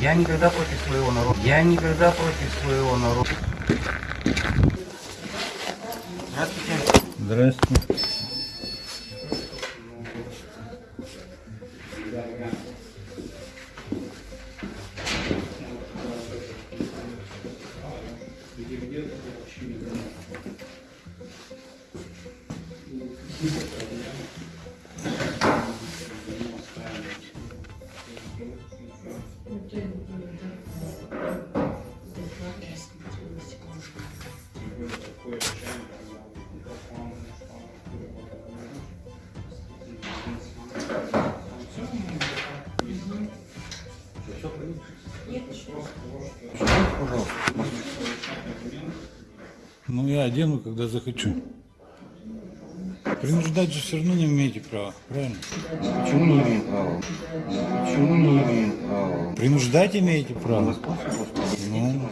Я никогда против своего народа. Я никогда против своего народа. Здравствуйте. Здравствуйте. Ну, я одену, когда захочу. Принуждать же все равно не имеете права, правильно? Почему не имеем права? Почему не имеем права? Принуждать имеете право. Ну,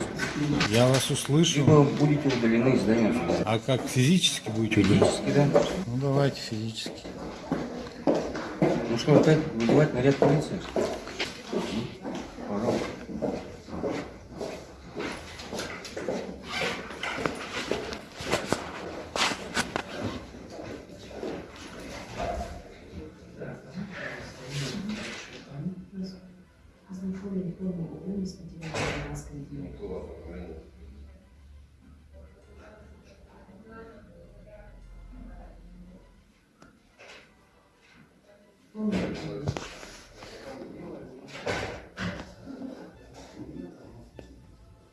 я вас услышал. Либо будете удалены из здания суда. А как физически будете удалять? Физически, да? Ну, давайте физически. Ну что, опять вызывать наряд полиции? Пожалуйста. Ознакомлені форму обміну сподівання масками дії.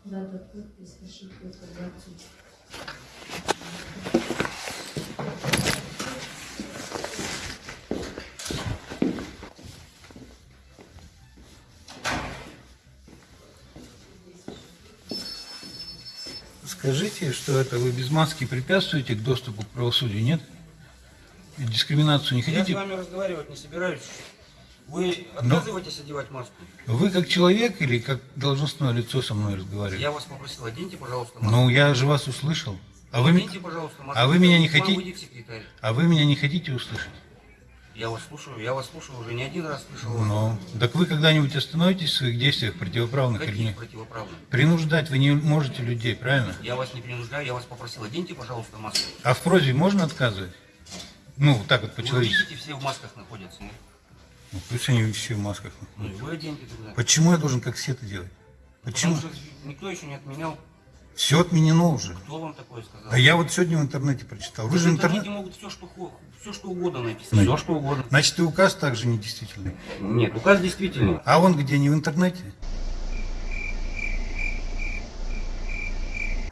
Дата підпис, ошибка, інформацію. Скажите, что это вы без маски препятствуете к доступу к правосудию, нет? И дискриминацию не Я с хотите? вами разговаривать не собираюсь. Вы Ну. отказываетесь одевать маску? Вы как человек или как должностное лицо со мной разговариваете? Я вас попросил, оденьте, пожалуйста, маску. Ну, я же вас услышал. А вы, Оденьте, пожалуйста, маску. а вы меня не хотите- а вы меня не хотите услышать? Я вас слушаю, я вас слушаю уже не один раз слышал. Ну, так вы когда-нибудь остановитесь в своих действиях противоправных или Какие нет? противоправные? Принуждать вы не можете людей, правильно? Я вас не принуждаю, я вас попросил, оденьте, пожалуйста, маску. А в просьбе можно отказывать? Ну, вот так вот Вы по-человечески. видите, все в масках находятся. Ну, пусть они все в масках. Ну вы оденьте тогда. Почему я должен как все это делать? Почему? Потому что никто еще не отменял. Все отменено уже. Кто вам такое сказал? А я вот сегодня в интернете прочитал. Вы в же интернете интернет... могут все что, все, что угодно написать. Ну. Все, что угодно. Значит, и указ также недействительный. Нет, указ действительный. А он где, не в интернете?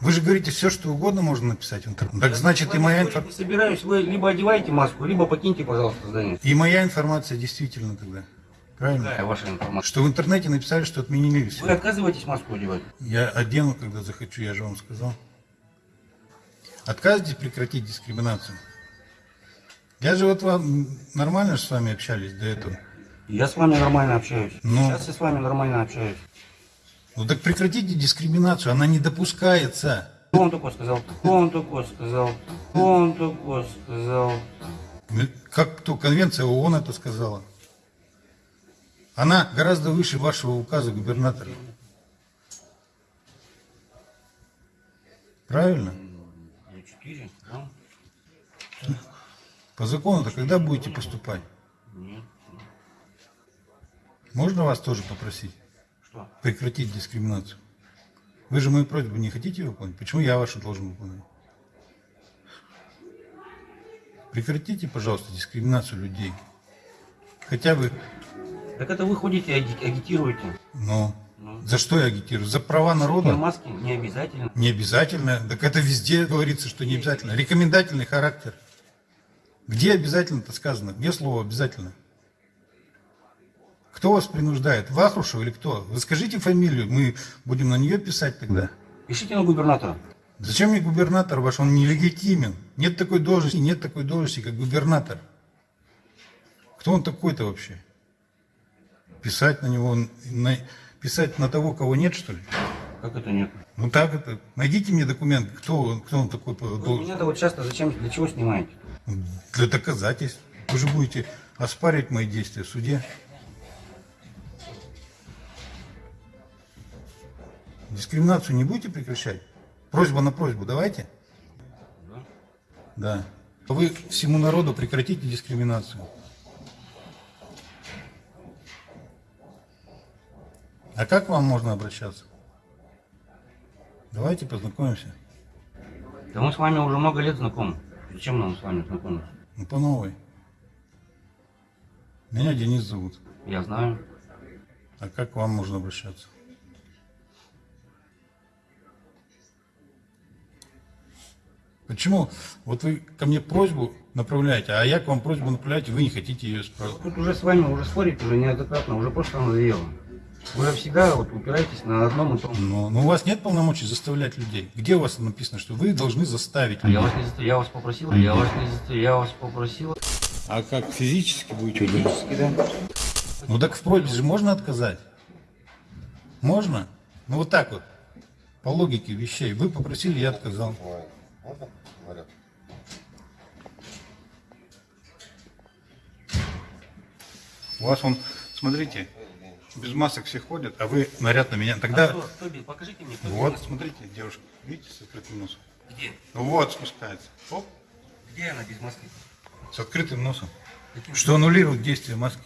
Вы же говорите, все, что угодно можно написать в интернете. Так Я значит, и моя, спорить инфор- Не собираюсь, вы либо одеваете маску, либо покиньте, пожалуйста, здание. и моя информация действительно тогда. Правильно? Какая ваша информация? Что в интернете написали, что отменили Вы все. отказываетесь маску одевать? Я одену, когда захочу, я же вам сказал. Отказывайтесь прекратить дискриминацию. Я же вот вам нормально же с вами общались до этого. Я с вами нормально общаюсь. Ну. Сейчас я с вами нормально общаюсь. Ну так прекратите дискриминацию, она не допускается. Кто он такой сказал? Кто он такой сказал? Кто он такой сказал? Ну, Как кто, конвенция ООН это сказала. Она гораздо выше вашего указа губернатора. Правильно? По закону-то когда будете поступать? Можно вас тоже попросить Что? прекратить дискриминацию? Вы же мою просьбу не хотите выполнить? Почему я вашу должен выполнять? Прекратите, пожалуйста, дискриминацию людей. Хотя бы, Так это вы ходите, аги- агитируете. но Ну. за что я агитирую? За права На народа? маске не обязательно. Не обязательно. Так это везде говорится, что не обязательно. Рекомендательный характер. Где обязательно-то сказано? Где слово обязательно? Кто вас принуждает? Вахрушев или кто? Вы скажите фамилию, мы будем на нее писать тогда. Пишите на губернатора. Зачем мне губернатор ваш? Он нелегитимен. Нет такой должности, нет такой должности, как губернатор. Кто он такой-то вообще? Писать на него, на- писать на того, кого нет, что ли? Как это нет? Ну так это. Найдите мне документ, кто он, кто он такой Вы должности. меня-то вот часто зачем, для чего снимаете? Для доказательств. Вы же будете оспаривать мои действия в суде. Дискриминацию не будете прекращать? Просьба на просьбу давайте. Да. Вы всему народу прекратите дискриминацию. А как к вам можно обращаться? Давайте познакомимся. Да мы с вами уже много лет знакомы. Зачем нам с вами знакомиться? Ну, по новой. Меня Денис зовут. Я знаю. А как к вам можно обращаться? Почему? Вот вы ко мне просьбу направляете, а я к вам просьбу направляю, вы не хотите ее исправить. Тут уже с вами уже спорить уже неоднократно, уже просто надоело. Вы всегда вот упираетесь на одном и том. Но, но у вас нет полномочий заставлять людей. Где у вас написано, что вы должны заставить А Я людей? вас не заставил, я вас попросил, я вас не заставил, я вас попросил. А как физически будете? Физически, да? Ну так в просьбе же можно отказать? Можно? Ну вот так вот, по логике вещей. Вы попросили, я отказал. Можно? Говорят. У вас он, смотрите, без масок все ходят, а вы наряд на меня. Тогда, А кто, кто? Покажите мне, кто вот, смотрите, девушка, видите, с открытым носом? Где? Ну Вот, спускается. Оп, Где она без маски? с открытым носом. Каким Что аннулирует действие маски.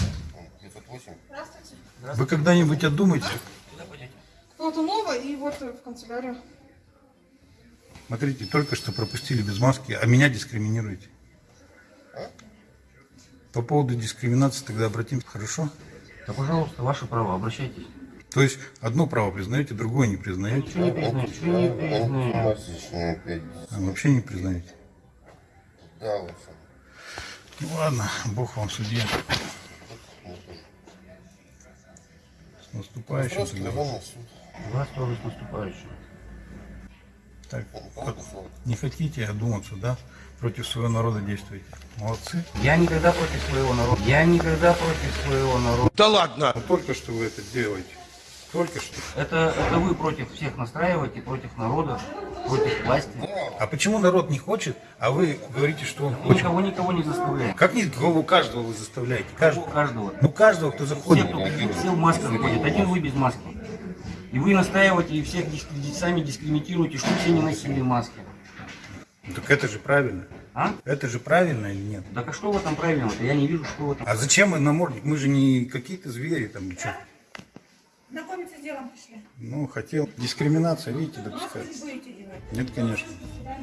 М, 908. Здравствуйте. Вы когда-нибудь пойдете? Платунова и вот в канцелярию. Смотрите, только что пропустили без маски, а меня дискриминируете. По поводу дискриминации тогда обратимся, хорошо? Да, пожалуйста, ваше право, обращайтесь. То есть одно право признаете, другое не признаете, Ничего не признаю, ничего не признаю. Антимасочные 5. а вообще не признаете. Да, вот. Ну ладно, Бог вам судья. С наступающим. Вас тоже с наступающим. Так, Никого не не хотите одуматься, да? Против своего народа действуете. Молодцы. Я никогда против своего народа. Я никогда против своего народа. Но только что вы это делаете. Только что. Это, это вы против всех настраиваете, против народа, против власти. А почему народ не хочет, а вы говорите, что он хочет? Никого никого не заставляем. Как нет, голову каждого вы заставляете? У Каждого. каждого. Ну каждого, кто Все, заходит. кто ходит, все в масках ходят. Один вы без маски. И вы настаиваете и всех дискредит- сами дискриминируете, что все не носили маски. Так это же правильно. А? Это же правильно или нет? Так а что в этом правильного-то? Я не вижу, что в этом. А зачем мы намордник? Мы же не какие-то звери там ничего. Знакомиться с делом пришли. Ну, хотел. Дискриминация, видите, Маски допускается. Нет, конечно. Да.